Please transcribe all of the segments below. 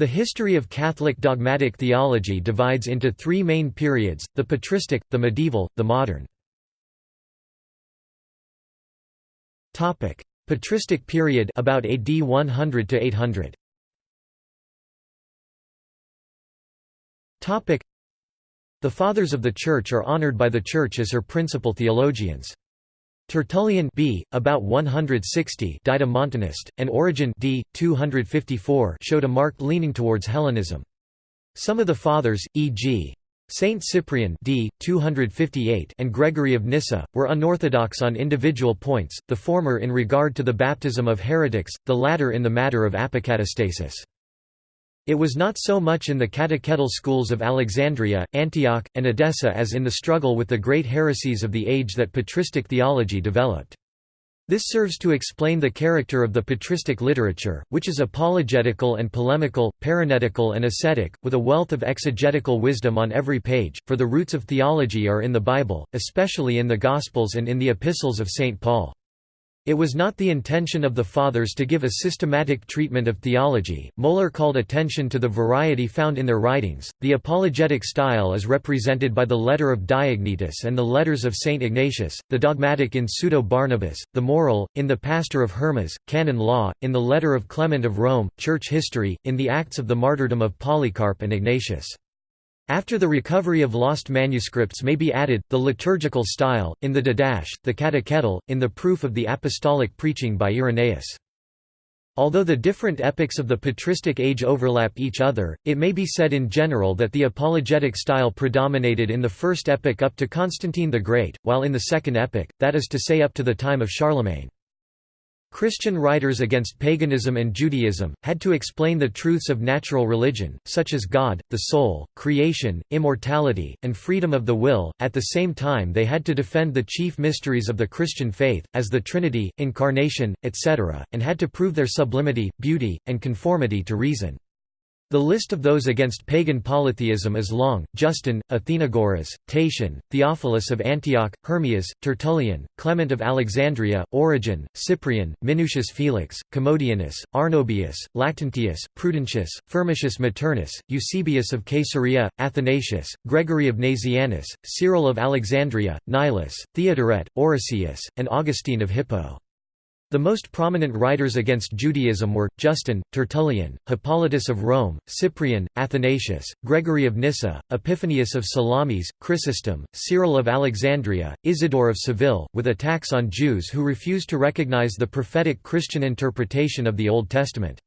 The history of Catholic dogmatic theology divides into three main periods, the patristic, the medieval, the modern. Patristic period about AD 100 to 800. The Fathers of the Church are honored by the Church as her principal theologians. Tertullian b. about 160 died a Montanist, and Origen d. 254 showed a marked leaning towards Hellenism. Some of the Fathers, e.g. Saint Cyprian d. 258 and Gregory of Nyssa, were unorthodox on individual points, the former in regard to the baptism of heretics, the latter in the matter of apocatastasis. It was not so much in the catechetical schools of Alexandria, Antioch, and Edessa as in the struggle with the great heresies of the age that patristic theology developed. This serves to explain the character of the patristic literature, which is apologetical and polemical, parenetical and ascetic, with a wealth of exegetical wisdom on every page, for the roots of theology are in the Bible, especially in the Gospels and in the epistles of St. Paul. It was not the intention of the Fathers to give a systematic treatment of theology. Moeller called attention to the variety found in their writings. The apologetic style is represented by the letter of Diognetus and the letters of St. Ignatius, the dogmatic in Pseudo Barnabas, the moral, in the Pastor of Hermas, canon law, in the letter of Clement of Rome, church history, in the Acts of the martyrdom of Polycarp and Ignatius. After the recovery of lost manuscripts may be added, the liturgical style, in the Didache, the Catechetical, in the proof of the apostolic preaching by Irenaeus. Although the different epochs of the patristic age overlap each other, it may be said in general that the apologetic style predominated in the first epoch up to Constantine the Great, while in the second epoch, that is to say up to the time of Charlemagne. Christian writers against paganism and Judaism, had to explain the truths of natural religion, such as God, the soul, creation, immortality, and freedom of the will, at the same time they had to defend the chief mysteries of the Christian faith, as the Trinity, Incarnation, etc., and had to prove their sublimity, beauty, and conformity to reason. The list of those against pagan polytheism is long, Justin, Athenagoras, Tatian, Theophilus of Antioch, Hermias, Tertullian, Clement of Alexandria, Origen, Cyprian, Minucius Felix, Commodianus, Arnobius, Lactantius, Prudentius, Firmicius Maternus, Eusebius of Caesarea, Athanasius, Gregory of Nazianzus, Cyril of Alexandria, Nilus, Theodoret, Orosius, and Augustine of Hippo. The most prominent writers against Judaism were, Justin, Tertullian, Hippolytus of Rome, Cyprian, Athanasius, Gregory of Nyssa, Epiphanius of Salamis, Chrysostom, Cyril of Alexandria, Isidore of Seville, with attacks on Jews who refused to recognize the prophetic Christian interpretation of the Old Testament.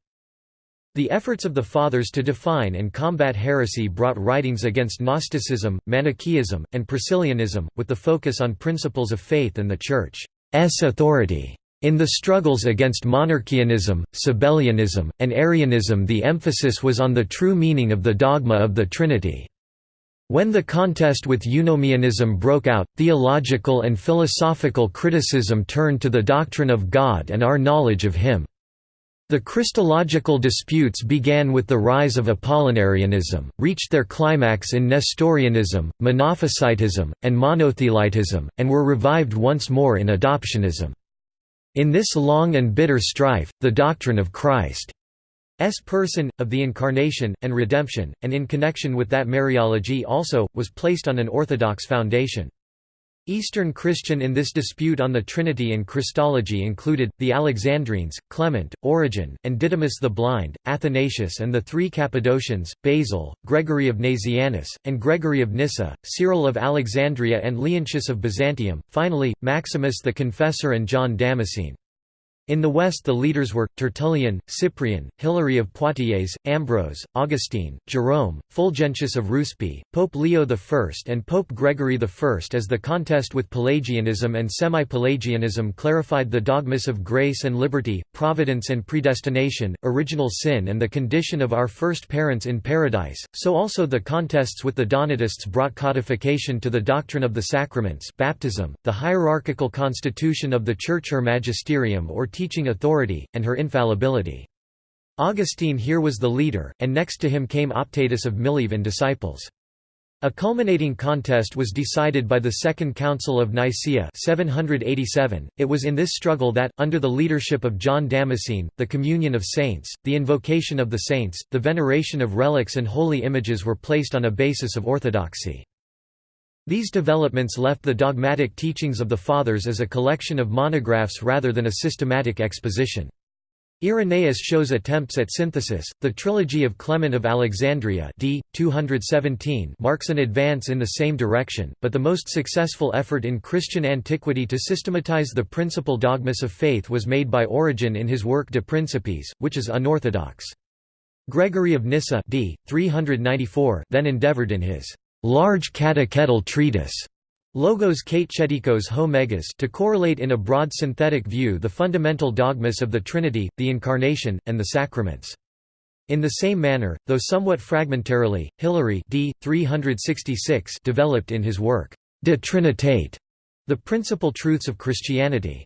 The efforts of the Fathers to define and combat heresy brought writings against Gnosticism, Manichaeism, and Priscillianism, with the focus on principles of faith and the Church's authority. In the struggles against monarchianism, Sabellianism, and Arianism the emphasis was on the true meaning of the dogma of the Trinity. When the contest with eunomianism broke out, theological and philosophical criticism turned to the doctrine of God and our knowledge of Him. The Christological disputes began with the rise of Apollinarianism, reached their climax in Nestorianism, Monophysitism, and Monothelitism, and were revived once more in Adoptionism. In this long and bitter strife, the doctrine of Christ's person, of the Incarnation, and redemption, and in connection with that Mariology also, was placed on an orthodox foundation. Eastern Christian in this dispute on the Trinity and Christology included, the Alexandrines, Clement, Origen, and Didymus the Blind, Athanasius and the three Cappadocians, Basil, Gregory of Nazianzus, and Gregory of Nyssa, Cyril of Alexandria and Leontius of Byzantium, finally, Maximus the Confessor and John Damascene. In the west the leaders were, Tertullian, Cyprian, Hilary of Poitiers, Ambrose, Augustine, Jerome, Fulgentius of Ruspe, Pope Leo I and Pope Gregory I. As the contest with Pelagianism and semi-Pelagianism clarified the dogmas of grace and liberty, providence and predestination, original sin and the condition of our first parents in paradise, so also the contests with the Donatists brought codification to the doctrine of the sacraments baptism, the hierarchical constitution of the Church or magisterium or teaching authority, and her infallibility. Augustine here was the leader, and next to him came Optatus of Mileve and disciples. A culminating contest was decided by the Second Council of Nicaea 787. .It was in this struggle that, under the leadership of John Damascene, the communion of saints, the invocation of the saints, the veneration of relics and holy images were placed on a basis of orthodoxy. These developments left the dogmatic teachings of the Fathers as a collection of monographs rather than a systematic exposition. Irenaeus shows attempts at synthesis. The trilogy of Clement of Alexandria d. 217 marks an advance in the same direction, but the most successful effort in Christian antiquity to systematize the principal dogmas of faith was made by Origen in his work De Principiis, which is unorthodox. Gregory of Nyssa d. 394 then endeavored in his large catechetical treatise Logos Katechetikos ho megas to correlate in a broad synthetic view the fundamental dogmas of the Trinity, the Incarnation, and the Sacraments. In the same manner, though somewhat fragmentarily, Hilary d. 366 developed in his work, De Trinitate, the principal truths of Christianity.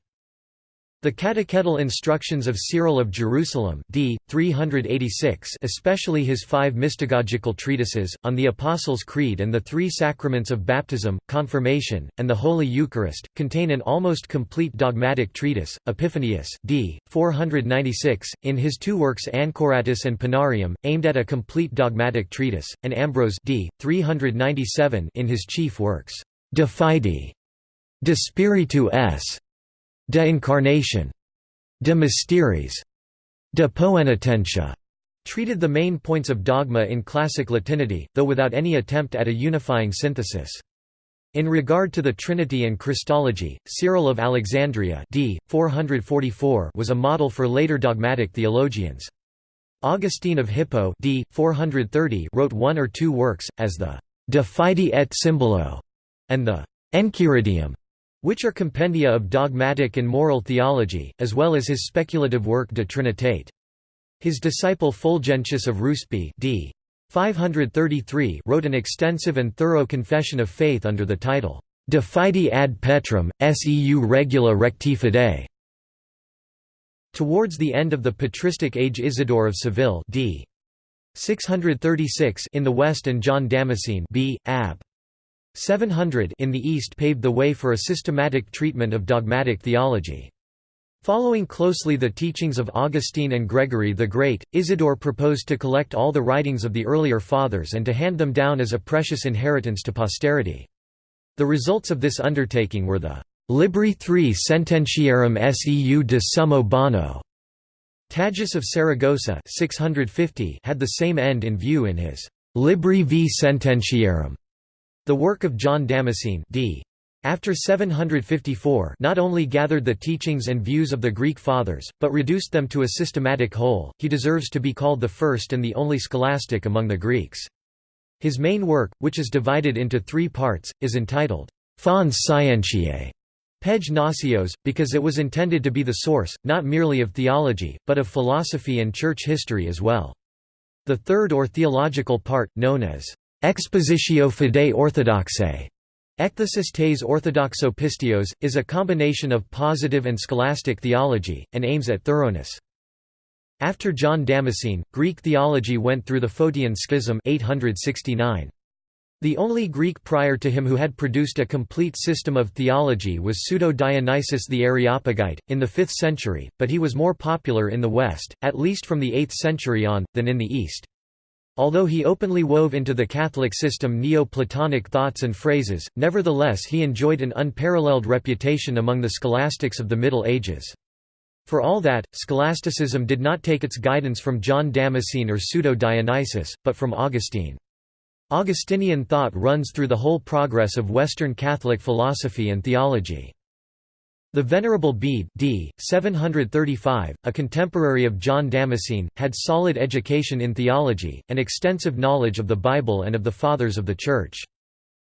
The catechetical instructions of Cyril of Jerusalem d. 386 especially his five mystagogical treatises, on the Apostles' Creed and the three sacraments of baptism, confirmation, and the Holy Eucharist, contain an almost complete dogmatic treatise. Epiphanius d. 496, in his two works Anchoratus and Panarium, aimed at a complete dogmatic treatise, and Ambrose d. 397 in his chief works, De Fide, De Spiritu S., De Incarnation, De Mysteris, De Poenitentia, treated the main points of dogma in classic Latinity, though without any attempt at a unifying synthesis. In regard to the Trinity and Christology, Cyril of Alexandria d. 444 was a model for later dogmatic theologians. Augustine of Hippo d. 430 wrote one or two works, as the De Fide et Symbolo and the Enchiridion, which are compendia of dogmatic and moral theology, as well as his speculative work De Trinitate. His disciple Fulgentius of Ruspe d. 533 wrote an extensive and thorough confession of faith under the title, De Fide ad Petrum, seu regula recti fidei. Towards the end of the patristic age Isidore of Seville d. 636 in the west and John Damascene b. ab. 700 in the East paved the way for a systematic treatment of dogmatic theology. Following closely the teachings of Augustine and Gregory the Great, Isidore proposed to collect all the writings of the earlier Fathers and to hand them down as a precious inheritance to posterity. The results of this undertaking were the Libri III Sententiarum seu de Summo Bono. Tagius of Saragossa 650 had the same end in view in his Libri v Sententiarum the work of John Damascene d. After 754 not only gathered the teachings and views of the Greek Fathers, but reduced them to a systematic whole, he deserves to be called the first and the only scholastic among the Greeks. His main work, which is divided into three parts, is entitled Fons Scientiae Pege Gnoseos, because it was intended to be the source, not merely of theology, but of philosophy and church history as well. The third or theological part, known as Expositio Fidei Orthodoxae Ekthesis orthodoxo pistios, is a combination of positive and scholastic theology, and aims at thoroughness. After John Damascene, Greek theology went through the Photian Schism 869. The only Greek prior to him who had produced a complete system of theology was Pseudo-Dionysius the Areopagite, in the 5th century, but he was more popular in the West, at least from the 8th century on, than in the East. Although he openly wove into the Catholic system Neo-Platonic thoughts and phrases, nevertheless he enjoyed an unparalleled reputation among the scholastics of the Middle Ages. For all that, scholasticism did not take its guidance from John Damascene or Pseudo-Dionysius, but from Augustine. Augustinian thought runs through the whole progress of Western Catholic philosophy and theology. The Venerable Bede d. 735, a contemporary of John Damascene, had solid education in theology, and extensive knowledge of the Bible and of the Fathers of the Church.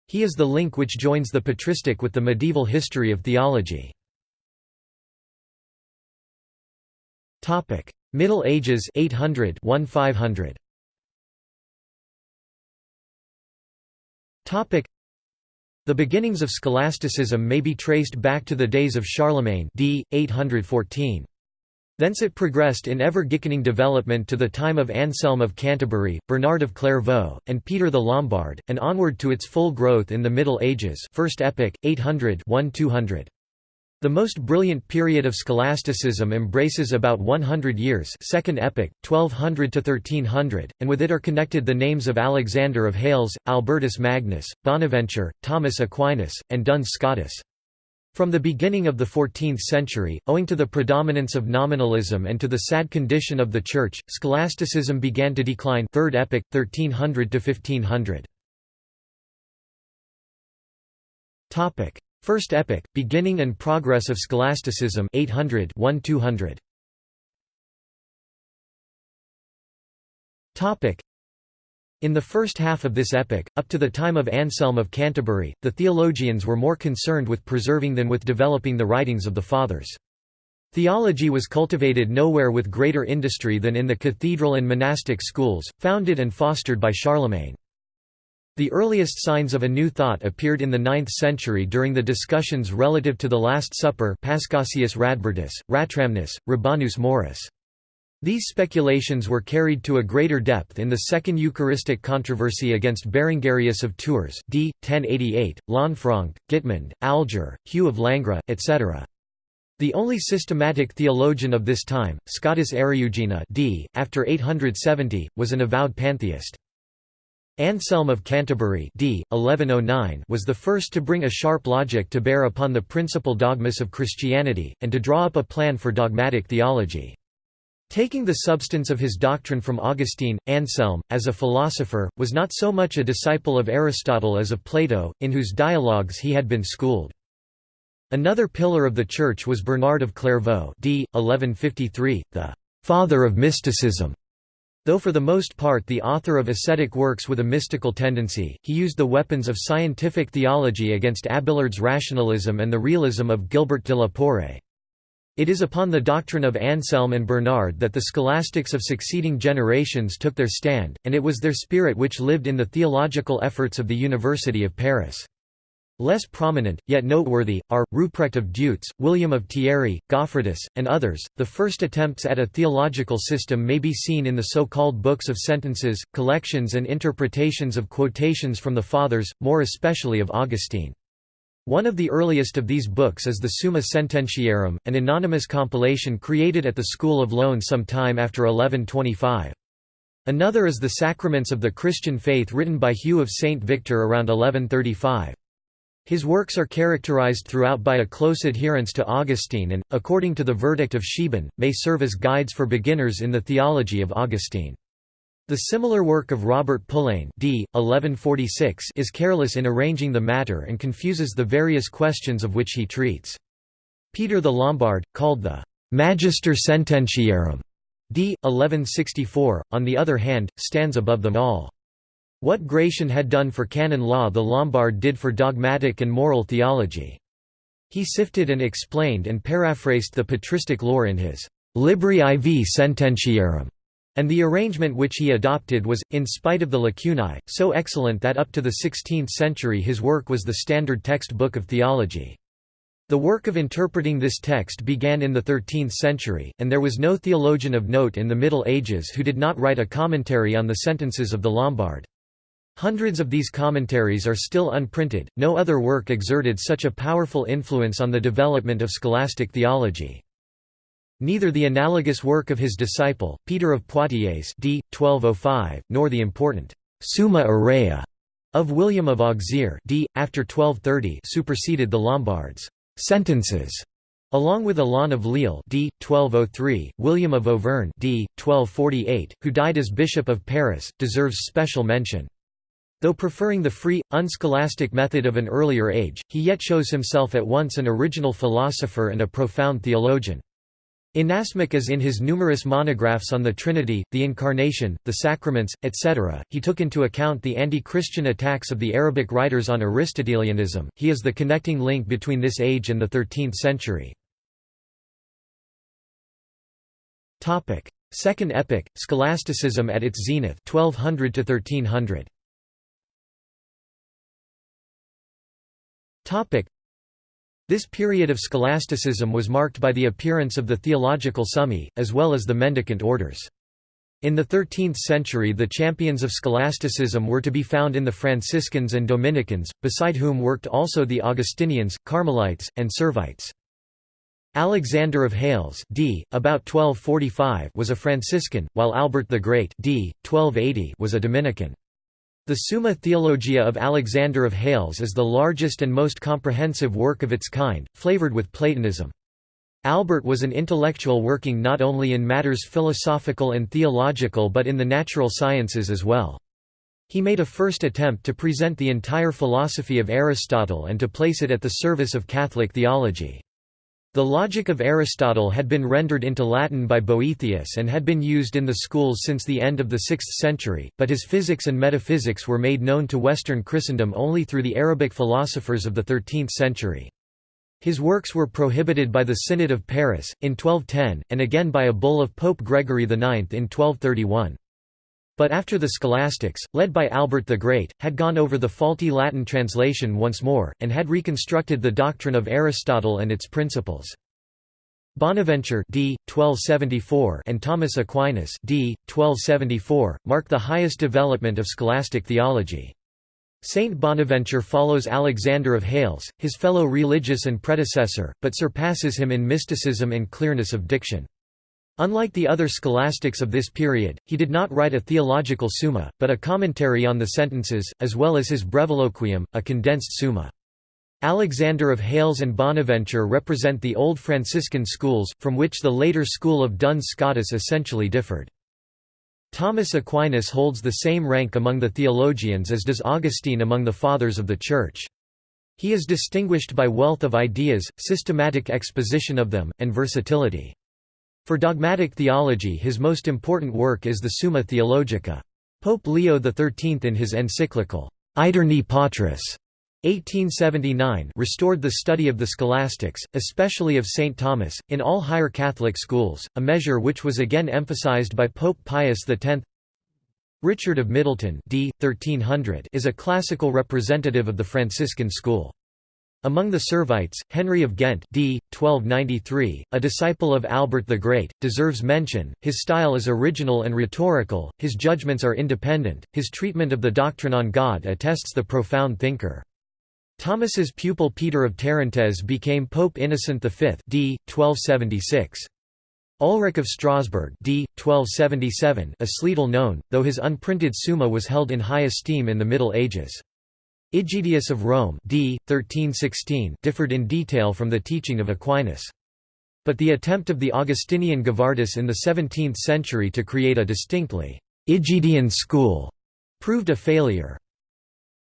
He is the link which joins the patristic with the medieval history of theology. Middle Ages 800 1500. The beginnings of scholasticism may be traced back to the days of Charlemagne d. 814. Thence it progressed in ever-gickening development to the time of Anselm of Canterbury, Bernard of Clairvaux, and Peter the Lombard, and onward to its full growth in the Middle Ages First Epoch, 800 -200. The most brilliant period of scholasticism embraces about 100 years Second Epoch, 1200–1300, and with it are connected the names of Alexander of Hales, Albertus Magnus, Bonaventure, Thomas Aquinas, and Duns Scotus. From the beginning of the 14th century, owing to the predominance of nominalism and to the sad condition of the Church, scholasticism began to decline Third Epoch, 1300 to 1500. First Epoch, beginning and progress of scholasticism 800 -200. In the first half of this epoch, up to the time of Anselm of Canterbury, the theologians were more concerned with preserving than with developing the writings of the Fathers. Theology was cultivated nowhere with greater industry than in the cathedral and monastic schools, founded and fostered by Charlemagne. The earliest signs of a new thought appeared in the 9th century during the discussions relative to the Last Supper Paschasius Radbertus, Ratramnus, Rabanus Maurus. These speculations were carried to a greater depth in the Second Eucharistic controversy against Berengarius of Tours d. 1088, Lanfranc, Guitmund, Alger, Hugh of Langres, etc. The only systematic theologian of this time, Scotus Eriugena d. after 870, was an avowed pantheist. Anselm of Canterbury d. 1109 was the first to bring a sharp logic to bear upon the principal dogmas of Christianity, and to draw up a plan for dogmatic theology. Taking the substance of his doctrine from Augustine, Anselm, as a philosopher, was not so much a disciple of Aristotle as of Plato, in whose dialogues he had been schooled. Another pillar of the Church was Bernard of Clairvaux d. 1153, the «father of mysticism». Though for the most part the author of ascetic works with a mystical tendency, he used the weapons of scientific theology against Abelard's rationalism and the realism of Gilbert de la Porree. It is upon the doctrine of Anselm and Bernard that the scholastics of succeeding generations took their stand, and it was their spirit which lived in the theological efforts of the University of Paris. Less prominent, yet noteworthy, are, Ruprecht of Deutz, William of Thierry, Goffredus, and others. The first attempts at a theological system may be seen in the so-called books of sentences, collections and interpretations of quotations from the Fathers, more especially of Augustine. One of the earliest of these books is the Summa Sententiarum, an anonymous compilation created at the School of Laon some time after 1125. Another is the Sacraments of the Christian Faith written by Hugh of St. Victor around 1135. His works are characterized throughout by a close adherence to Augustine and, according to the verdict of Scheeben, may serve as guides for beginners in the theology of Augustine. The similar work of Robert Pullain d. 1146 is careless in arranging the matter and confuses the various questions of which he treats. Peter the Lombard, called the «Magister Sententiarum» d. 1164, on the other hand, stands above them all. What Gratian had done for canon law the Lombard did for dogmatic and moral theology. He sifted and explained and paraphrased the patristic lore in his «Libri IV Sententiarum» And the arrangement which he adopted was, in spite of the lacunae, so excellent that up to the 16th century his work was the standard textbook of theology. The work of interpreting this text began in the 13th century, and there was no theologian of note in the Middle Ages who did not write a commentary on the sentences of the Lombard. Hundreds of these commentaries are still unprinted, no other work exerted such a powerful influence on the development of scholastic theology. Neither the analogous work of his disciple, Peter of Poitiers d. 1205, nor the important «Summa Aurea» of William of Auxerre d. after 1230 superseded the Lombards' «sentences» Along with Alain of Lille d. 1203, William of Auvergne d. 1248, who died as Bishop of Paris, deserves special mention. Though preferring the free, unscholastic method of an earlier age, he yet shows himself at once an original philosopher and a profound theologian. Inasmuch as in his numerous monographs on the Trinity, the Incarnation, the Sacraments, etc., he took into account the anti-Christian attacks of the Arabic writers on Aristotelianism, he is the connecting link between this age and the 13th century. Second epoch, scholasticism at its zenith 1200 to 1300. This period of scholasticism was marked by the appearance of the theological summi, as well as the mendicant orders. In the 13th century the champions of scholasticism were to be found in the Franciscans and Dominicans, beside whom worked also the Augustinians, Carmelites, and Servites. Alexander of Hales d. about 1245 was a Franciscan, while Albert the Great d. 1280 was a Dominican. The Summa Theologia of Alexander of Hales is the largest and most comprehensive work of its kind, flavored with Platonism. Albert was an intellectual working not only in matters philosophical and theological but in the natural sciences as well. He made a first attempt to present the entire philosophy of Aristotle and to place it at the service of Catholic theology. The logic of Aristotle had been rendered into Latin by Boethius and had been used in the schools since the end of the 6th century, but his physics and metaphysics were made known to Western Christendom only through the Arabic philosophers of the 13th century. His works were prohibited by the Synod of Paris, in 1210, and again by a bull of Pope Gregory IX in 1231. But after the scholastics, led by Albert the Great, had gone over the faulty Latin translation once more, and had reconstructed the doctrine of Aristotle and its principles. Bonaventure d. 1274 and Thomas Aquinas d. 1274, mark the highest development of scholastic theology. Saint Bonaventure follows Alexander of Hales, his fellow religious and predecessor, but surpasses him in mysticism and clearness of diction. Unlike the other scholastics of this period, he did not write a theological summa, but a commentary on the sentences, as well as his breviloquium, a condensed summa. Alexander of Hales and Bonaventure represent the old Franciscan schools, from which the later school of Duns Scotus essentially differed. Thomas Aquinas holds the same rank among the theologians as does Augustine among the Fathers of the Church. He is distinguished by wealth of ideas, systematic exposition of them, and versatility. For dogmatic theology his most important work is the Summa Theologica. Pope Leo XIII in his encyclical, Aeterni Patris 1879 restored the study of the scholastics, especially of St. Thomas, in all higher Catholic schools, a measure which was again emphasized by Pope Pius X. Richard of Middleton d. 1300 is a classical representative of the Franciscan school. Among the Servites, Henry of Ghent d. 1293, a disciple of Albert the Great, deserves mention, his style is original and rhetorical, his judgments are independent, his treatment of the doctrine on God attests the profound thinker. Thomas's pupil Peter of Tarentaise became Pope Innocent V d. 1276. Ulrich of Strasbourg d. 1277 a Sleedel known, though his unprinted Summa was held in high esteem in the Middle Ages. Egidius of Rome d. 1316 differed in detail from the teaching of Aquinas. But the attempt of the Augustinian Gavardis in the 17th century to create a distinctly Egidian school proved a failure.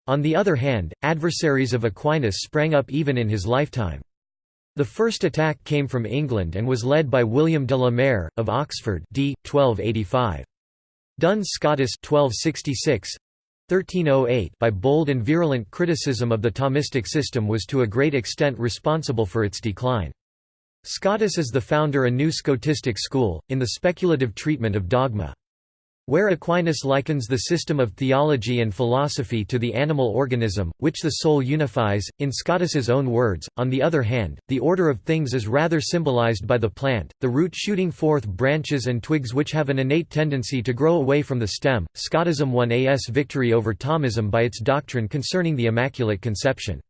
On the other hand, adversaries of Aquinas sprang up even in his lifetime. The first attack came from England and was led by William de la Mare, of Oxford d. 1285. Duns Scotus 1266, 1308 by bold and virulent criticism of the Thomistic system was to a great extent responsible for its decline. Scotus is the founder of a new Scotistic school, in the speculative treatment of dogma. Where Aquinas likens the system of theology and philosophy to the animal organism, which the soul unifies, in Scotus's own words, on the other hand, the order of things is rather symbolized by the plant, the root shooting forth branches and twigs which have an innate tendency to grow away from the stem. Scotism won as victory over Thomism by its doctrine concerning the Immaculate Conception.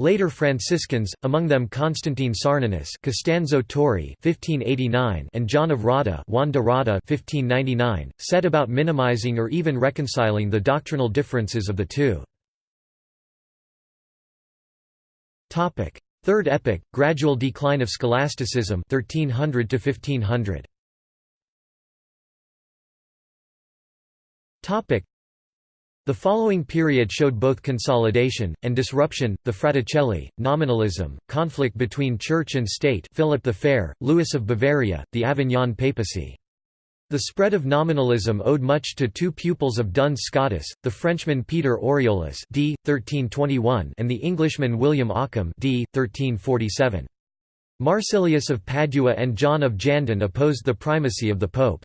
Later Franciscans, among them Constantine Sarnanus Costanzo Torri 1589 and John of Rada Juan de Rada 1599, set about minimizing or even reconciling the doctrinal differences of the two. Third epoch, gradual decline of scholasticism 1300 to 1500. The following period showed both consolidation, and disruption, the Fraticelli, nominalism, conflict between church and state Philip the Fair, Louis of Bavaria, the Avignon papacy. The spread of nominalism owed much to two pupils of Duns Scotus, the Frenchman Peter Aureolus d. 1321 and the Englishman William Ockham d. 1347. Marsilius of Padua and John of Jandun opposed the primacy of the pope.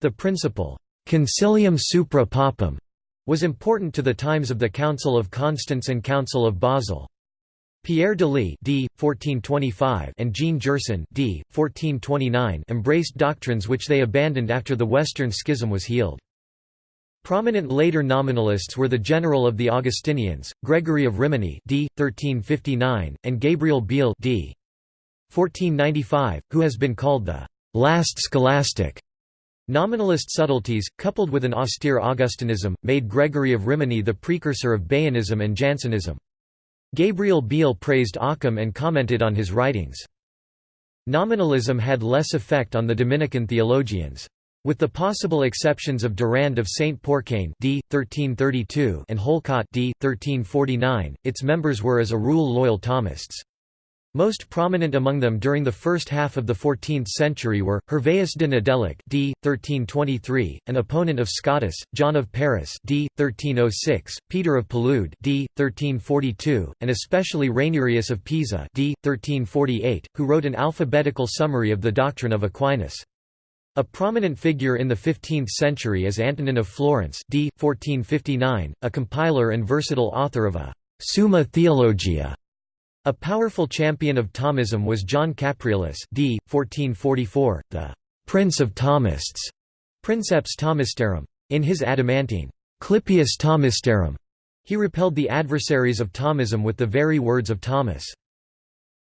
The principle, concilium supra papam, was important to the times of the Council of Constance and Council of Basel. Pierre Delis d. 1425 and Jean Gerson d. 1429 embraced doctrines which they abandoned after the Western Schism was healed. Prominent later nominalists were the general of the Augustinians, Gregory of Rimini d. 1359, and Gabriel Biel d. 1495, who has been called the last scholastic. Nominalist subtleties, coupled with an austere Augustinism, made Gregory of Rimini the precursor of Baianism and Jansenism. Gabriel Biel praised Occam and commented on his writings. Nominalism had less effect on the Dominican theologians. With the possible exceptions of Durand of Saint Porcain d. 1332 and Holcot d. 1349, its members were as a rule loyal Thomists. Most prominent among them during the first half of the 14th century were, Hervaeus de Nedelec d. 1323, an opponent of Scotus, John of Paris d. 1306, Peter of Palude d. 1342, and especially Rainerius of Pisa d. 1348, who wrote an alphabetical summary of the doctrine of Aquinas. A prominent figure in the 15th century is Antonin of Florence d. 1459, a compiler and versatile author of a «Summa Theologia». A powerful champion of Thomism was John Capreolus d. 1444, the «Prince of Thomists» Princeps Thomistarum. In his adamantine «Clipius Thomistarum», he repelled the adversaries of Thomism with the very words of Thomas.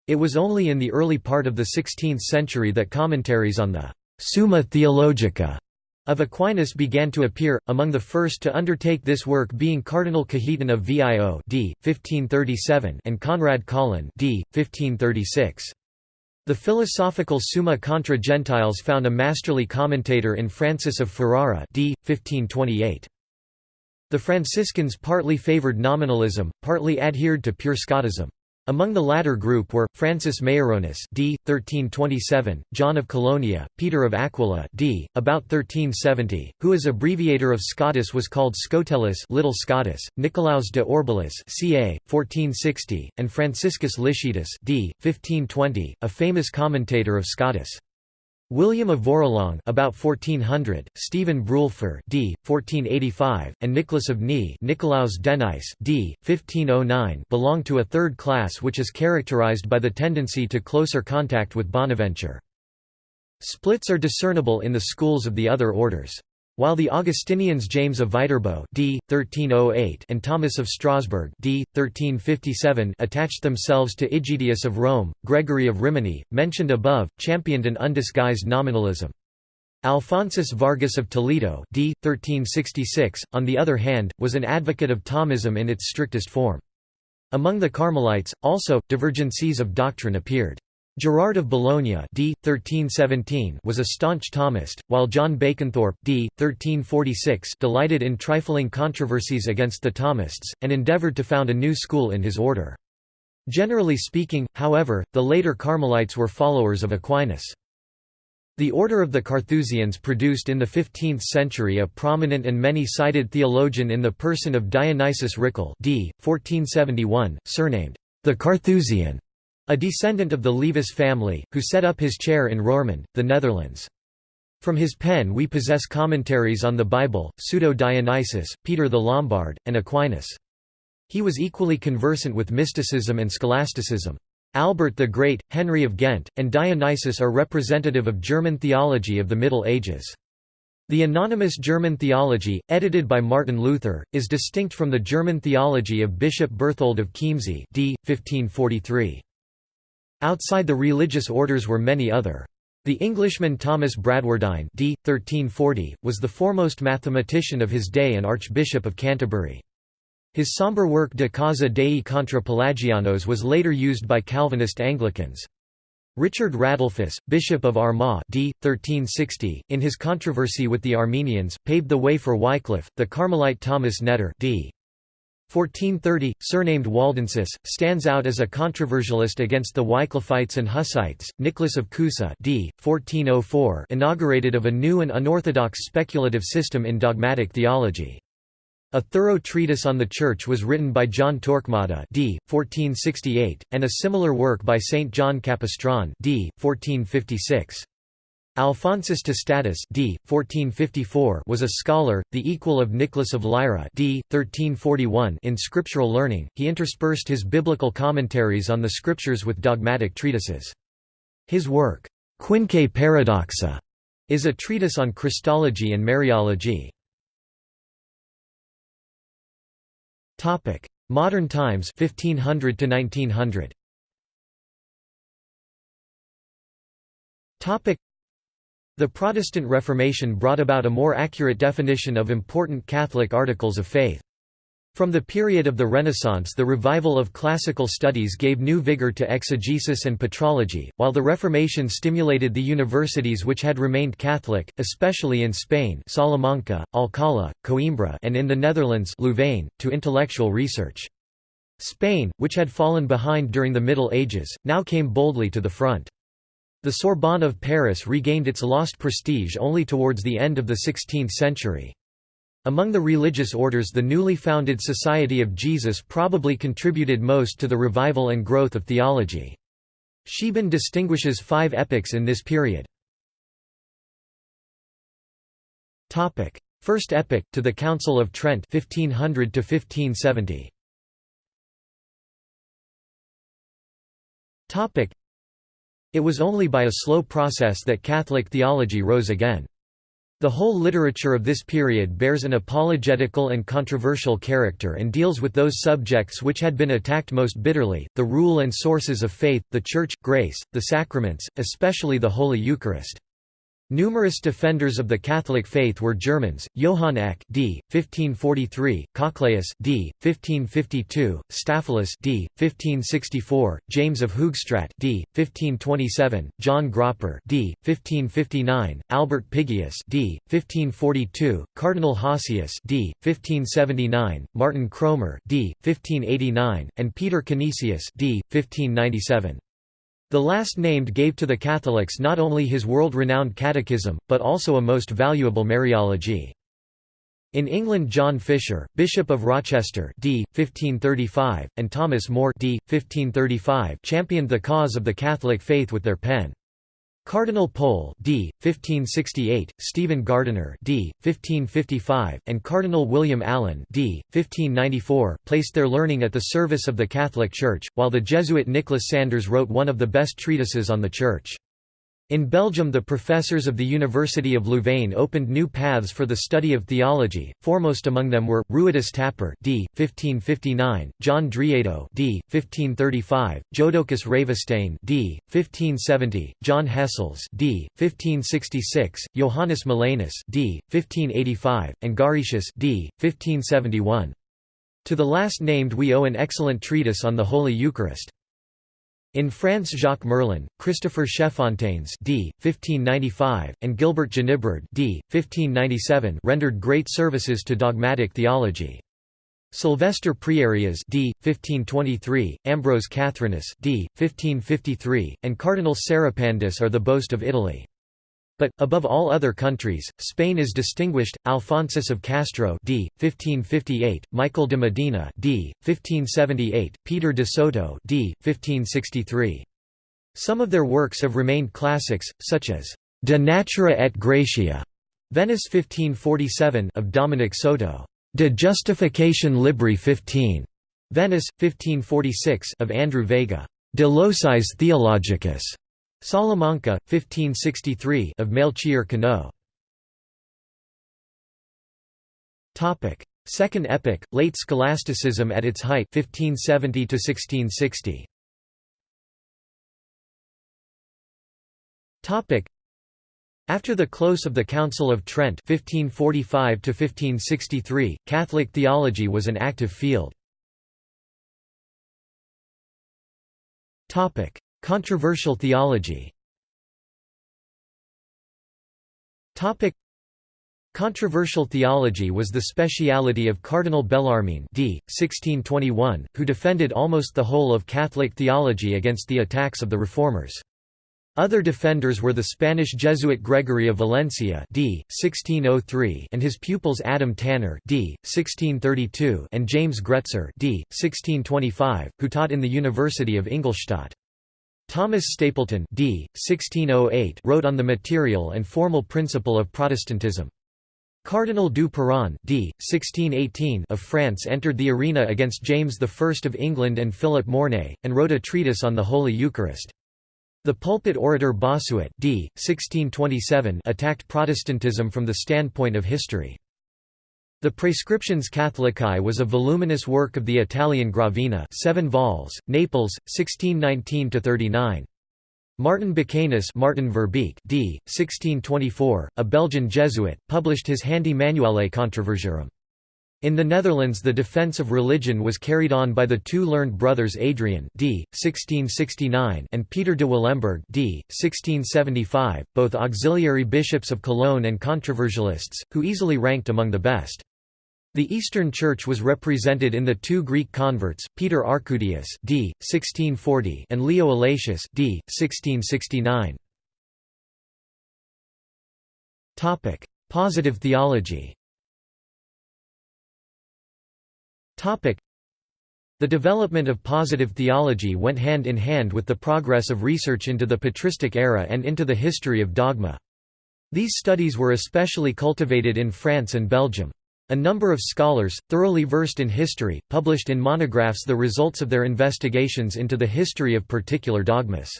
It was only in the early part of the 16th century that commentaries on the Summa Theologica of Aquinas began to appear, among the first to undertake this work being Cardinal Cajetan of Vio d. 1537 and Conrad Collin d. 1536. The philosophical Summa contra Gentiles found a masterly commentator in Francis of Ferrara d. 1528. The Franciscans partly favored nominalism, partly adhered to pure Scotism. Among the latter group were, Francis Mayeronis d. 1327, John of Colonia, Peter of Aquila d. about 1370, who as abbreviator of Scotus was called Scotellus Little Scotus, Nicolaus de Orbilis ca. 1460, and Franciscus Licetus d. 1520, a famous commentator of Scotus. William of Vorilong about 1400, Stephen Brulfer d. 1485, and Nicholas of Ni Nicolaus Denice d. 1509 belong to a third class which is characterized by the tendency to closer contact with Bonaventure. Splits are discernible in the schools of the other orders. While the Augustinians James of Viterbo d. 1308 and Thomas of Strasbourg d. 1357 attached themselves to Egidius of Rome, Gregory of Rimini, mentioned above, championed an undisguised nominalism. Alphonsus Vargas of Toledo d. 1366, on the other hand, was an advocate of Thomism in its strictest form. Among the Carmelites, also, divergencies of doctrine appeared. Gerard of Bologna d. 1317 was a staunch Thomist, while John Baconthorpe d. 1346 delighted in trifling controversies against the Thomists, and endeavoured to found a new school in his order. Generally speaking, however, the later Carmelites were followers of Aquinas. The Order of the Carthusians produced in the 15th century a prominent and many-sided theologian in the person of Dionysius Rickel d. 1471, surnamed the Carthusian. A descendant of the Levis family, who set up his chair in Roermond, the Netherlands. From his pen we possess commentaries on the Bible, Pseudo-Dionysius, Peter the Lombard, and Aquinas. He was equally conversant with mysticism and scholasticism. Albert the Great, Henry of Ghent, and Dionysius are representative of German theology of the Middle Ages. The anonymous German theology, edited by Martin Luther, is distinct from the German theology of Bishop Berthold of Chiemsee d. 1543. Outside the religious orders were many other. The Englishman Thomas Bradwardine d. 1340, was the foremost mathematician of his day and Archbishop of Canterbury. His sombre work De Causa Dei contra Pelagianos was later used by Calvinist Anglicans. Richard Radulphus, Bishop of Armagh d. 1360, in his controversy with the Armenians, paved the way for Wycliffe. The Carmelite Thomas Netter d. 1430, surnamed Waldensis, stands out as a controversialist against the Wycliffites and Hussites. Nicholas of Cusa d. 1404 inaugurated of a new and unorthodox speculative system in dogmatic theology. A thorough treatise on the Church was written by John Torquemada d. 1468, and a similar work by Saint John Capistran d. 1456. Alphonsus Tostatus d. 1454 was a scholar, the equal of Nicholas of Lyra d. 1341 in scriptural learning. He interspersed his biblical commentaries on the scriptures with dogmatic treatises. His work, Quinque Paradoxa, is a treatise on Christology and Mariology. Modern times 1500 to 1900. The Protestant Reformation brought about a more accurate definition of important Catholic articles of faith. From the period of the Renaissance the revival of classical studies gave new vigor to exegesis and patrology, while the Reformation stimulated the universities which had remained Catholic, especially in Spain Salamanca, Alcalá, Coimbra and in the Netherlands Louvain, to intellectual research. Spain, which had fallen behind during the Middle Ages, now came boldly to the front. The Sorbonne of Paris regained its lost prestige only towards the end of the 16th century. Among the religious orders the newly founded Society of Jesus probably contributed most to the revival and growth of theology. Scheeben distinguishes five epochs in this period. First epoch, to the Council of Trent 1500 1570. It was only by a slow process that Catholic theology rose again. The whole literature of this period bears an apologetical and controversial character and deals with those subjects which had been attacked most bitterly, the rule and sources of faith, the Church, grace, the sacraments, especially the Holy Eucharist. Numerous defenders of the Catholic faith were Germans, Johann Eck d. 1543, Cochlaeus d. 1552, Staphylus d. 1564, James of Hoogstraat d. 1527, John Gropper d. 1559, Albert Pigius d. 1542, Cardinal Hosius d. 1579, Martin Cromer d. 1589, and Peter Canisius d. 1597. The last named gave to the Catholics not only his world-renowned catechism, but also a most valuable Mariology. In England John Fisher, Bishop of Rochester d. 1535, and Thomas More d. 1535 championed the cause of the Catholic faith with their pen. Cardinal Pole d. 1568, Stephen Gardiner d. 1555, and Cardinal William Allen d. 1594 placed their learning at the service of the Catholic Church, while the Jesuit Nicholas Sanders wrote one of the best treatises on the Church. In Belgium the professors of the University of Louvain opened new paths for the study of theology, foremost among them were, Ruidus Tapper d. 1559, John Driedo d. 1535, Jodocus Ravestein d. 1570, John Hessels d. 1566, Johannes Molanus d. 1585, and Garetius d. 1571. To the last named we owe an excellent treatise on the Holy Eucharist. In France Jacques Merlin, Christopher Cheffontaines d. 1595, and Gilbert Génibrard d. 1597 rendered great services to dogmatic theology. Sylvester Prierias d. 1523, Ambrose Catherinus d. 1553, and Cardinal Seripandus are the boast of Italy. But, above all other countries, Spain is distinguished, Alphonsus of Castro d. 1558, Michael de Medina d. 1578, Peter de Soto d. 1563. Some of their works have remained classics, such as De Natura et Gratia, Venice 1547 of Dominic Soto, De Justificatione Libri 15, Venice, 1546 of Andrew Vega, De Locis Theologicus, Salamanca, 1563 of Melchior Cano. Topic: Second epoch, late scholasticism at its height 1570 to 1660. Topic: After the close of the Council of Trent 1545 1563, Catholic theology was an active field. Controversial theology Controversial theology was the speciality of Cardinal Bellarmine d. 1621, who defended almost the whole of Catholic theology against the attacks of the Reformers. Other defenders were the Spanish Jesuit Gregory of Valencia d. 1603 and his pupils Adam Tanner d. 1632 and James Gretser d. 1625, who taught in the University of Ingolstadt. Thomas Stapleton d. 1608 wrote on the material and formal principle of Protestantism. Cardinal du Perron d. 1618 of France entered the arena against James I of England and Philip Mornay, and wrote a treatise on the Holy Eucharist. The pulpit orator Bossuet d. 1627 attacked Protestantism from the standpoint of history. The Prescriptions Catholicae was a voluminous work of the Italian Gravina 7 vols, Naples, 1619–39. Martin Becanus Martin Verbeek d. 1624, a Belgian Jesuit, published his Handy Manuale Controversiarum. In the Netherlands the defense of religion was carried on by the two learned brothers Adrian d. 1669 and Peter de Willemberg d. 1675, both auxiliary bishops of Cologne and controversialists, who easily ranked among the best. The Eastern Church was represented in the two Greek converts, Peter Arcudius d. 1640 and Leo Allatius d. 1669. Topic: Positive theology. Topic: The development of positive theology went hand in hand with the progress of research into the patristic era and into the history of dogma. These studies were especially cultivated in France and Belgium. A number of scholars, thoroughly versed in history, published in monographs the results of their investigations into the history of particular dogmas.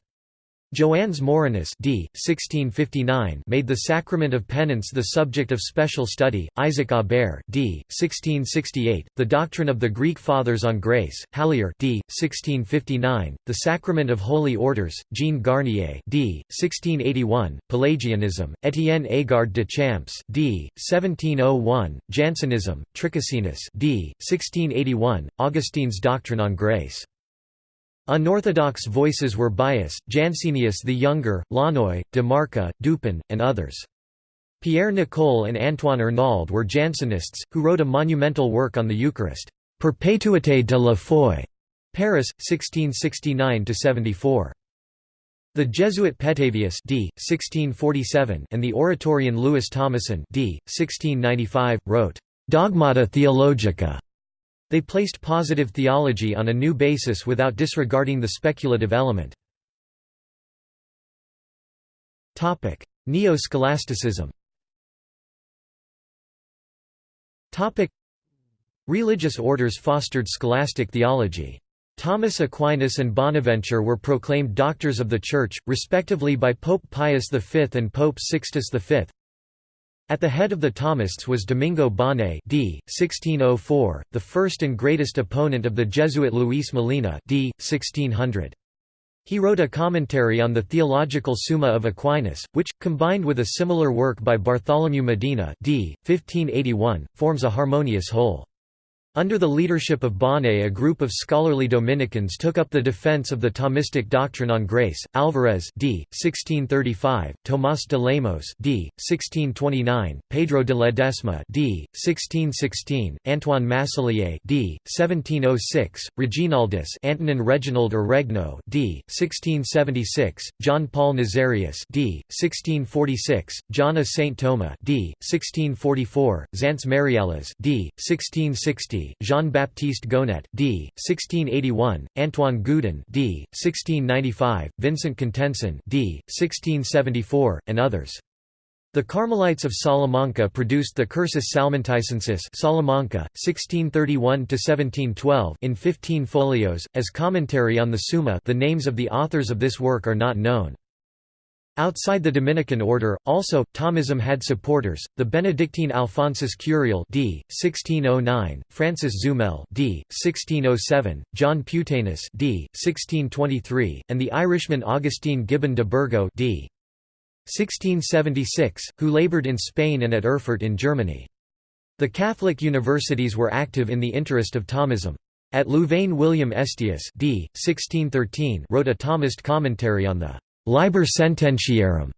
Joannes Morinus d. 1659 made the sacrament of penance the subject of special study, Isaac Aubert d. 1668, the doctrine of the Greek Fathers on grace, Hallier d. 1659, the sacrament of holy orders, Jean Garnier d. 1681, Pelagianism, Étienne Agard de Champs d. 1701, Jansenism, Tricassinus d. 1681, Augustine's doctrine on grace. Unorthodox voices were Baius, Jansenius the Younger, Launoy, de Marca, Dupin, and others. Pierre Nicole and Antoine Arnauld were Jansenists, who wrote a monumental work on the Eucharist, Perpétuité de la foi, Paris, 1669–74. The Jesuit Petavius d. 1647 and the Oratorian Louis Thomassin d. 1695, wrote, Dogmata Theologica, they placed positive theology on a new basis without disregarding the speculative element. Neo-scholasticism Religious orders fostered scholastic theology. Thomas Aquinas and Bonaventure were proclaimed doctors of the Church, respectively by Pope Pius V and Pope Sixtus V. At the head of the Thomists was Domingo Báñez d. 1604, the first and greatest opponent of the Jesuit Luis Molina d. 1600. He wrote a commentary on the Theological Summa of Aquinas, which, combined with a similar work by Bartholomew Medina d. 1581, forms a harmonious whole. Under the leadership of Báñez a group of scholarly Dominicans took up the defense of the Thomistic doctrine on grace, Alvarez d. 1635, Tomás de Lemos d. 1629, Pedro de Ledesma d. 1616, Antoine Massellier d. 1706, Reginaldus Antonin Reginald or Regno d. 1676, John Paul Nazarius d. 1646, John of St. Thomas d. 1644, Xantes Mariales d. 1660, Jean-Baptiste Gonet d. 1681, Antoine Goudin d. 1695, Vincent Contenson d. 1674, and others. The Carmelites of Salamanca produced the Cursus Salmanticensis Salamanca, 1631–1712 in 15 folios, as commentary on the Summa the names of the authors of this work are not known. Outside the Dominican order, also, Thomism had supporters, the Benedictine Alphonsus Curiel d. 1609, Francis Zumel d. 1607, John Puteanus d. 1623, and the Irishman Augustine Gibbon de Burgo d. 1676, who laboured in Spain and at Erfurt in Germany. The Catholic universities were active in the interest of Thomism. At Louvain William Estius d. 1613 wrote a Thomist commentary on the Liber Sententiarum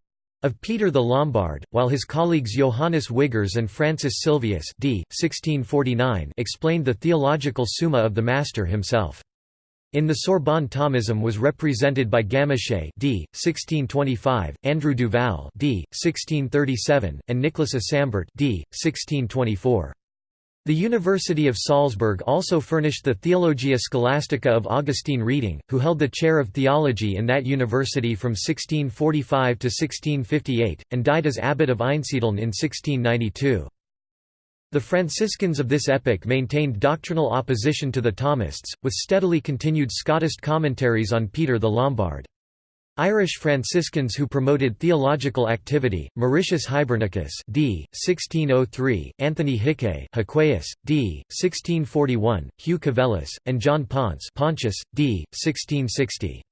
of Peter the Lombard, while his colleagues Johannes Wiggers and Francis Silvius d. 1649 explained the theological summa of the Master himself. In the Sorbonne Thomism was represented by Gamachet d. 1625, Andrew Duval d. 1637, and Nicholas Asambert d. 1624. The University of Salzburg also furnished the Theologia Scholastica of Augustine Reding, who held the chair of theology in that university from 1645 to 1658, and died as abbot of Einsiedeln in 1692. The Franciscans of this epoch maintained doctrinal opposition to the Thomists, with steadily continued Scotist commentaries on Peter the Lombard. Irish Franciscans who promoted theological activity, Mauritius Hibernicus d. 1603, Anthony Hickey d. 1641, Hugh Cavelis, and John Ponce Pontius, d. 1660.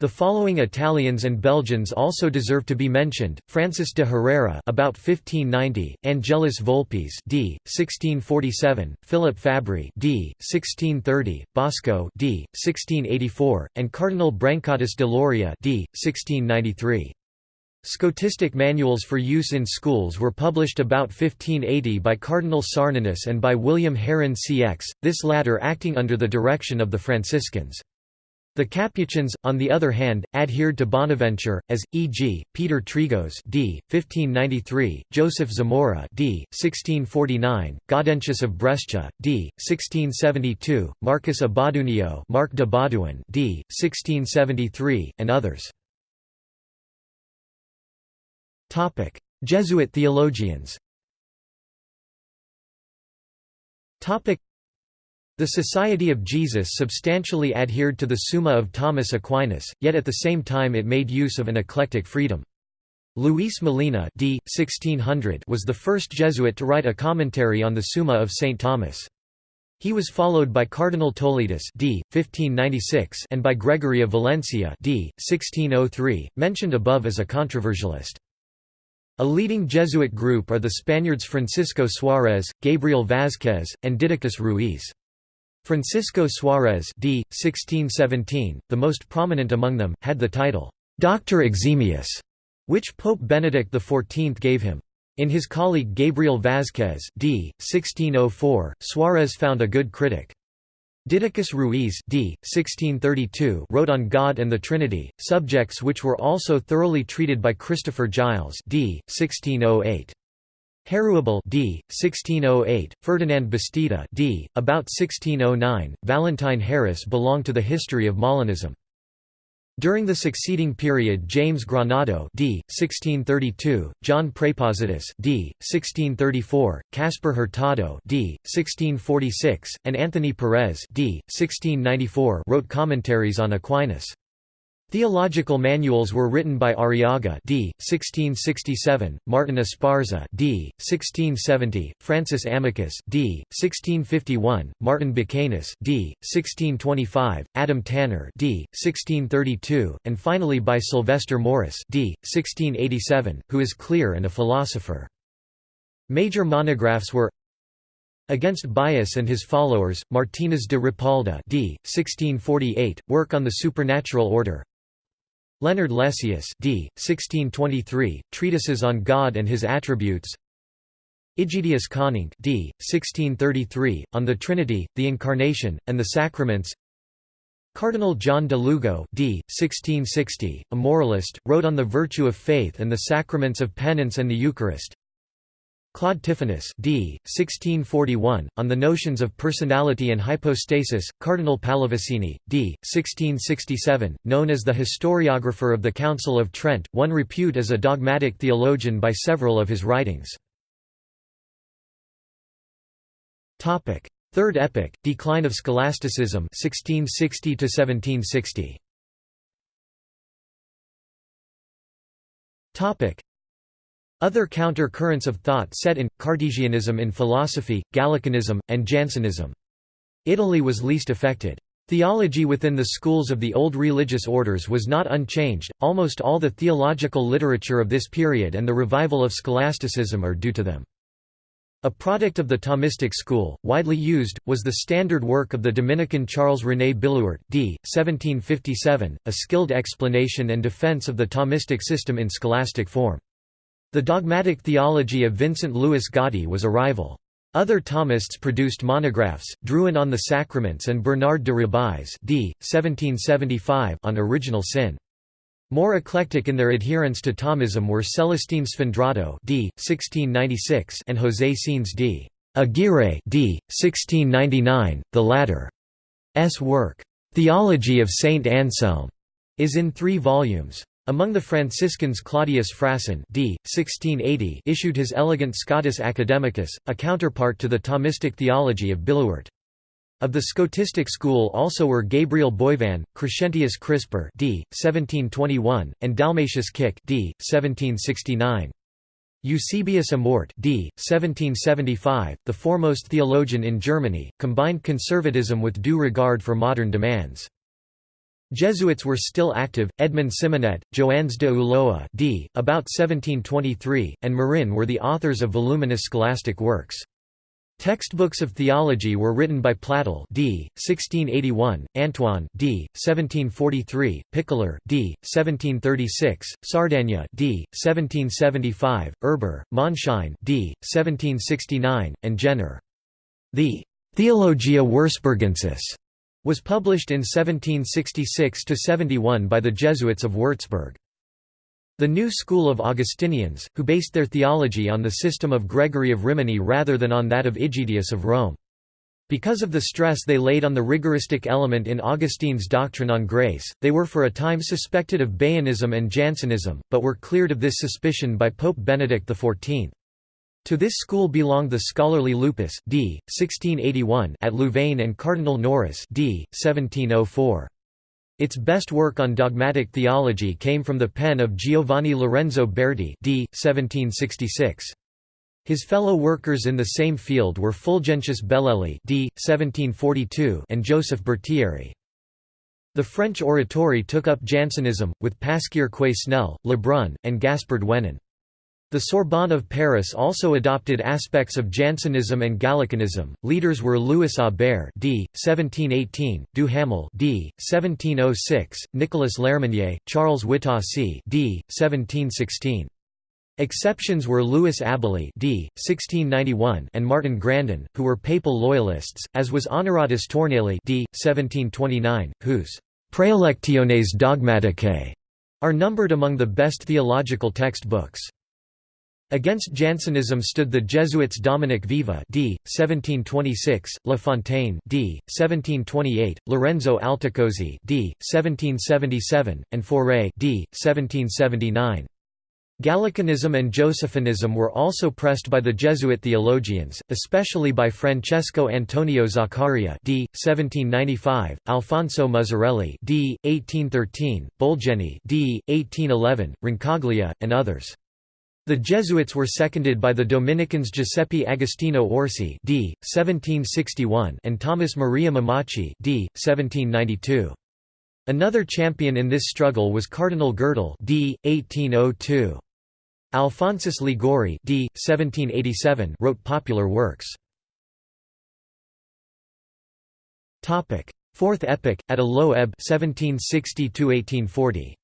The following Italians and Belgians also deserve to be mentioned: Francis de Herrera, about 1590; Angelus Volpes, d. 1647; Philip Fabry, d. 1630; Bosco, d. 1684; and Cardinal Brancatus de Loria, d. 1693. Scotistic manuals for use in schools were published about 1580 by Cardinal Sarninus and by William Herinckx, this latter acting under the direction of the Franciscans. The Capuchins, on the other hand, adhered to Bonaventure, as, e.g., Peter Trigos d. 1593, Joseph Zamora d. 1649, Gaudentius of Brescia, d. 1672, Marcus Abadunio Mark de Baudouin d. 1673, and others. Jesuit theologians the Society of Jesus substantially adhered to the Summa of Thomas Aquinas, yet at the same time it made use of an eclectic freedom. Luis Molina d. 1600 was the first Jesuit to write a commentary on the Summa of St. Thomas. He was followed by Cardinal Toletus d. 1596 and by Gregory of Valencia d. 1603, mentioned above as a controversialist. A leading Jesuit group are the Spaniards Francisco Suarez, Gabriel Vázquez, and Didacus Ruiz. Francisco Suárez d. 1617, the most prominent among them, had the title, Doctor Eximius, which Pope Benedict XIV gave him. In his colleague Gabriel Vázquez d. 1604, Suárez found a good critic. Didacus Ruiz d. 1632 wrote on God and the Trinity, subjects which were also thoroughly treated by Christopher Giles d. 1608. Heruabel d. 1608, Ferdinand Bastida d. about 1609, Valentine Harris belong to the history of Molinism. During the succeeding period James Granado d. 1632, John Praepositus d. 1634, Caspar Hurtado d. 1646, and Anthony Perez d. 1694 wrote commentaries on Aquinas. Theological manuals were written by Arriaga d. 1667, Martin Esparza d. 1670, Francis Amicus d. 1651, Martin Bucanus d. 1625, Adam Tanner d. 1632, and finally by Sylvester Maurus d. 1687, who is clear and a philosopher. Major monographs were Against Baius and his followers, Martínez de Ripalda d. 1648, work on the supernatural order Leonard Lessius d. 1623, Treatises on God and His Attributes Egidius Coninck d. 1633, On the Trinity, the Incarnation, and the Sacraments Cardinal John de Lugo d. 1660, a moralist, wrote on the virtue of faith and the sacraments of penance and the Eucharist Claude Tithonus d. 1641, on the notions of personality and hypostasis, Cardinal Pallavicini, d. 1667, known as the historiographer of the Council of Trent, won repute as a dogmatic theologian by several of his writings. Third epoch, decline of scholasticism 1660 1760. Other counter-currents of thought set in, Cartesianism in philosophy, Gallicanism, and Jansenism. Italy was least affected. Theology within the schools of the old religious orders was not unchanged, almost all the theological literature of this period and the revival of scholasticism are due to them. A product of the Thomistic school, widely used, was the standard work of the Dominican Charles René Billuart, d. 1757, a skilled explanation and defense of the Thomistic system in scholastic form. The dogmatic theology of Vincent Louis Gotti was a rival. Other Thomists produced monographs, Drouin on the Sacraments and Bernard de Rubeis d. 1775 on original sin. More eclectic in their adherence to Thomism were Celestine Sfondrato d. 1696 and José Sines d. Aguirre d. 1699, the latter's work, "'Theology of Saint Anselm' is in three volumes. Among the Franciscans Claudius Frassen d. 1680 issued his elegant Scotus Academicus, a counterpart to the Thomistic theology of Billuart. Of the Scotistic school also were Gabriel Boivin, Crescentius Crisper d. 1721, and Dalmatius Kick d. 1769. Eusebius Amort d. 1775, the foremost theologian in Germany, combined conservatism with due regard for modern demands. Jesuits were still active, Edmund Simonet, Joannes de Ulloa d. about 1723, and Marin were the authors of voluminous scholastic works. Textbooks of theology were written by Platel d. 1681, Antoine d. 1743, Pickler d. 1736, Sardagna d. 1775, Erber, Monschein d. 1769, and Jenner. The Theologia Würzburgensis was published in 1766–71 by the Jesuits of Würzburg. The new school of Augustinians, who based their theology on the system of Gregory of Rimini rather than on that of Aegidius of Rome. Because of the stress they laid on the rigoristic element in Augustine's doctrine on grace, they were for a time suspected of Baianism and Jansenism, but were cleared of this suspicion by Pope Benedict XIV. To this school belonged the scholarly Lupus d. 1681 at Louvain and Cardinal Noris d. 1704. Its best work on dogmatic theology came from the pen of Giovanni Lorenzo Berti d. 1766. His fellow workers in the same field were Fulgentius Bellelli d. 1742 and Joseph Berthieri. The French oratory took up Jansenism, with Pasquier Quesnel, Lebrun, and Gaspard Wenin. The Sorbonne of Paris also adopted aspects of Jansenism and Gallicanism. Leaders were Louis Aubert d. 1718, Duhamel d. 1706, Nicolas Lerminier, Charles Witassy d. 1716. Exceptions were Louis Abelly d. 1691 and Martin Grandin, who were papal loyalists, as was Honoratus Tournely d. 1729, whose «Praelectiones dogmaticae» are numbered among the best theological textbooks. Against Jansenism stood the Jesuits Dominic Viva d. 1726, La Fontaine d. 1728, Lorenzo Altacosi d. 1777, and Fauré d. 1779. Gallicanism and Josephinism were also pressed by the Jesuit theologians, especially by Francesco Antonio Zaccaria d. 1795, Alfonso Muzzarelli d. 1813, Bolgeni d. 1811, Roncaglia, and others. The Jesuits were seconded by the Dominicans Giuseppe Agostino Orsi d. 1761 and Thomas Maria Mammaci d. 1792. Another champion in this struggle was Cardinal Gerdil d. 1802. Alphonsus Liguori d. 1787 wrote popular works. Fourth epoch, at a low ebb 1760 -1840.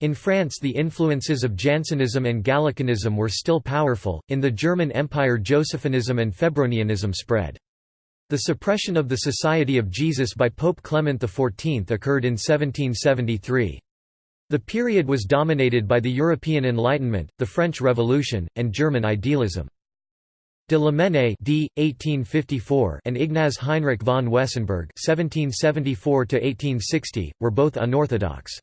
In France the influences of Jansenism and Gallicanism were still powerful, in the German Empire Josephinism and Febronianism spread. The suppression of the Society of Jesus by Pope Clement XIV occurred in 1773. The period was dominated by the European Enlightenment, the French Revolution, and German idealism. De Lamennais d. 1854 and Ignaz Heinrich von Wessenberg (1774–1860) were both unorthodox.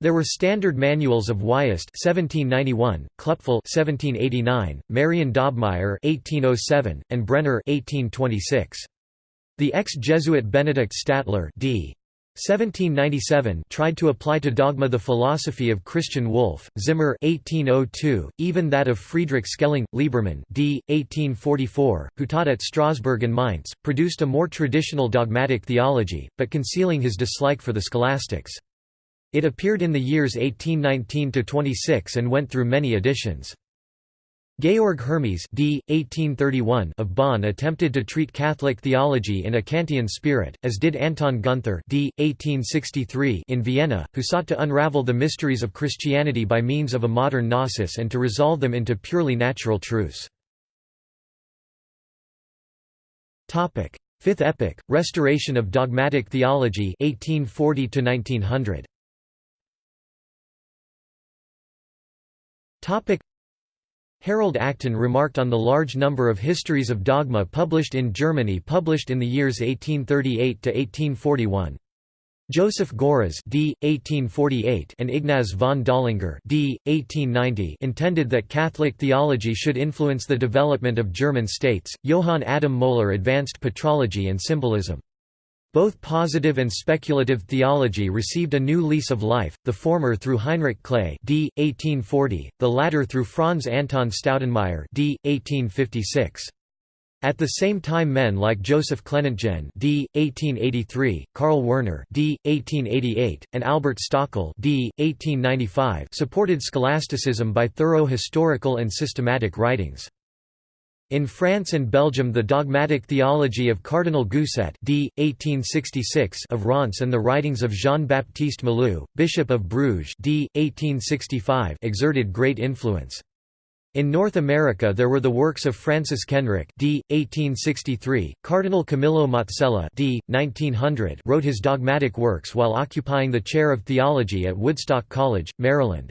There were standard manuals of Wiest (1791), Klupfel (1789), Marion Dobmeier (1807), and Brenner (1826). The ex-Jesuit Benedict Statler d. 1797 tried to apply to dogma the philosophy of Christian Wolff, Zimmer 1802, even that of Friedrich Schelling, Liebermann d. 1844, who taught at Strasbourg and Mainz, produced a more traditional dogmatic theology, but concealing his dislike for the scholastics. It appeared in the years 1819–26 and went through many editions. Georg Hermes d. 1831 of Bonn attempted to treat Catholic theology in a Kantian spirit, as did Anton Gunther d. 1863 in Vienna, who sought to unravel the mysteries of Christianity by means of a modern gnosis and to resolve them into purely natural truths. Fifth epoch, restoration of dogmatic theology 1840 -1900. Harold Acton remarked on the large number of histories of dogma published in Germany published in the years 1838 to 1841. Joseph Görres d. 1848 and Ignaz von Dollinger d. 1890 intended that Catholic theology should influence the development of German states. Johann Adam Mohler advanced patrology and symbolism. Both positive and speculative theology received a new lease of life, the former through Heinrich Klee d. 1840, the latter through Franz Anton Staudenmaier d. 1856. At the same time men like Joseph Clementgen d. 1883, Karl Werner d. 1888, and Albert Stockel d. 1895 supported scholasticism by thorough historical and systematic writings. In France and Belgium the dogmatic theology of Cardinal Gousset d. 1866 of Reims and the writings of Jean-Baptiste Malou, Bishop of Bruges d. 1865 exerted great influence. In North America there were the works of Francis Kenrick d. 1863, Cardinal Camillo Mazzella d. 1900 wrote his dogmatic works while occupying the chair of theology at Woodstock College, Maryland.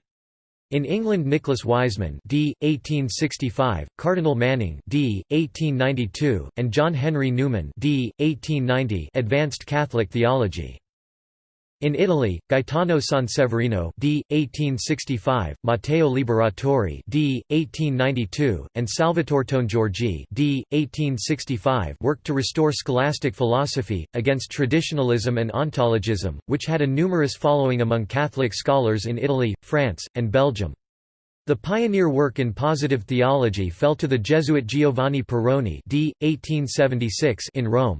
In England Nicholas Wiseman d. 1865, Cardinal Manning d. 1892, and John Henry Newman d. 1890 advanced Catholic theology. In Italy, Gaetano Sanseverino d. 1865, Matteo Liberatore d. 1892, and Salvatore Tongiorgi d. 1865 worked to restore scholastic philosophy, against traditionalism and ontologism, which had a numerous following among Catholic scholars in Italy, France, and Belgium. The pioneer work in positive theology fell to the Jesuit Giovanni Perrone d. 1876 in Rome.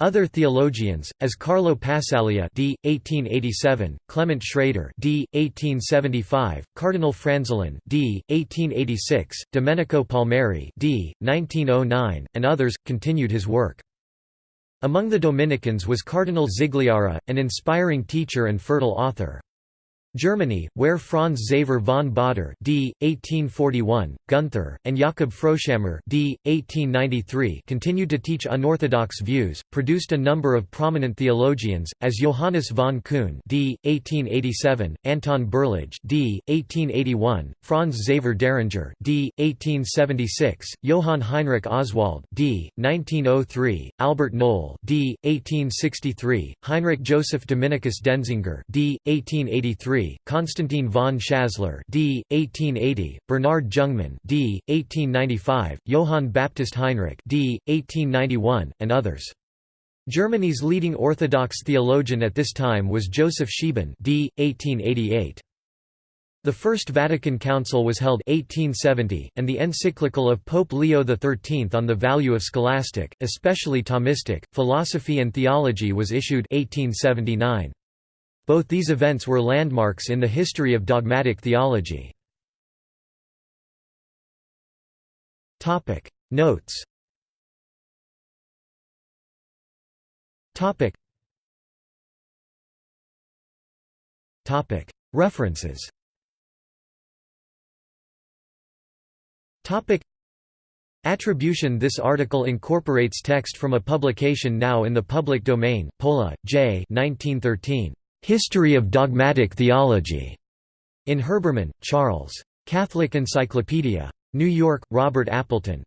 Other theologians, as Carlo Passaglia d. 1887, Clement Schrader d. 1875, Cardinal Franzelin d. 1886, Domenico Palmieri d. 1909, and others, continued his work. Among the Dominicans was Cardinal Zigliara, an inspiring teacher and fertile author. Germany, where Franz Xaver von Baader d. 1841, Gunther, and Jakob Frohschammer d. 1893 continued to teach unorthodox views, produced a number of prominent theologians, as Johannes von Kuhn d. 1887, Anton Berlage d. 1881, Franz Xaver Dieringer d. 1876, Johann Heinrich Oswald d. 1903, Albert Nohl d. 1863, Heinrich Joseph Dominicus Denzinger d. 1883, Constantine von Schasler d. 1880, Bernard Jungmann d. 1895, Johann Baptist Heinrich d. 1891, and others. Germany's leading Orthodox theologian at this time was Joseph Scheeben d. 1888. The First Vatican Council was held 1870, and the encyclical of Pope Leo XIII on the value of scholastic, especially Thomistic, philosophy and theology was issued 1879. Both these events were landmarks in the history of dogmatic theology. Notes. References. Attribution. This article incorporates text from a publication now in the public domain, Pohle, J. 1913. History of Dogmatic Theology. In Herbermann, Charles. Catholic Encyclopedia. New York, Robert Appleton.